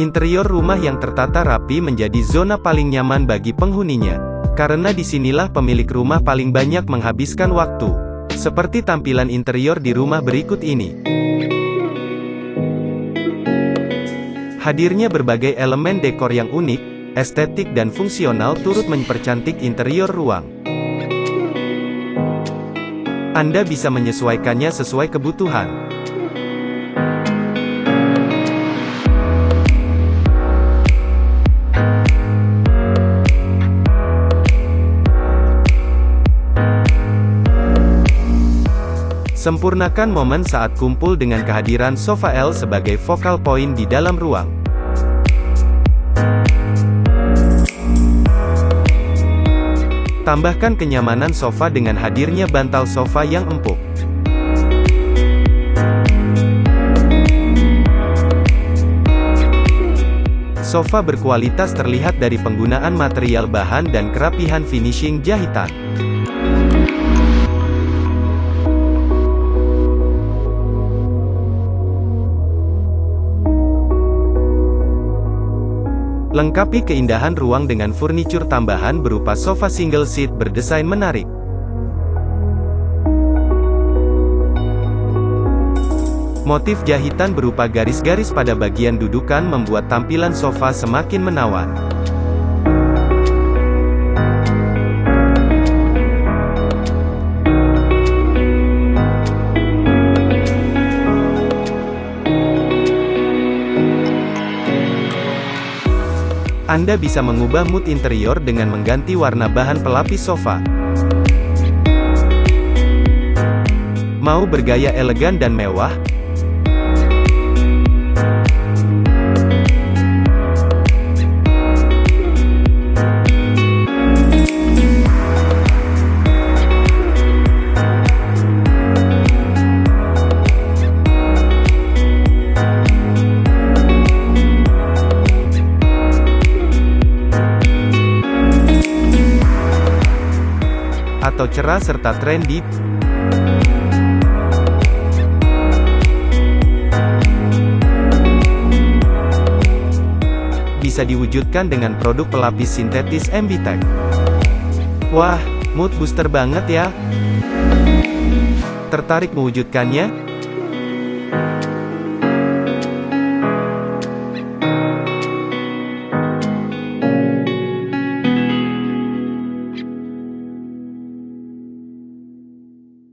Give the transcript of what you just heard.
Interior rumah yang tertata rapi menjadi zona paling nyaman bagi penghuninya. Karena di sinilah pemilik rumah paling banyak menghabiskan waktu. Seperti tampilan interior di rumah berikut ini. Hadirnya berbagai elemen dekor yang unik, estetik dan fungsional turut mempercantik interior ruang. Anda bisa menyesuaikannya sesuai kebutuhan. Sempurnakan momen saat kumpul dengan kehadiran sofa L sebagai focal point di dalam ruang. Tambahkan kenyamanan sofa dengan hadirnya bantal sofa yang empuk. Sofa berkualitas terlihat dari penggunaan material bahan dan kerapihan finishing jahitan. Lengkapi keindahan ruang dengan furniture tambahan berupa sofa single seat berdesain menarik. Motif jahitan berupa garis-garis pada bagian dudukan membuat tampilan sofa semakin menawan. Anda bisa mengubah mood interior dengan mengganti warna bahan pelapis sofa. Mau bergaya elegan dan mewah? Atau cerah serta trendy. Bisa diwujudkan dengan produk pelapis sintetis MBTech. Wah, mood booster banget ya. Tertarik mewujudkannya?